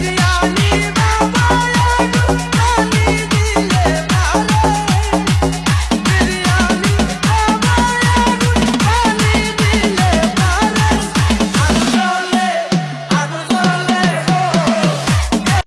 只要你。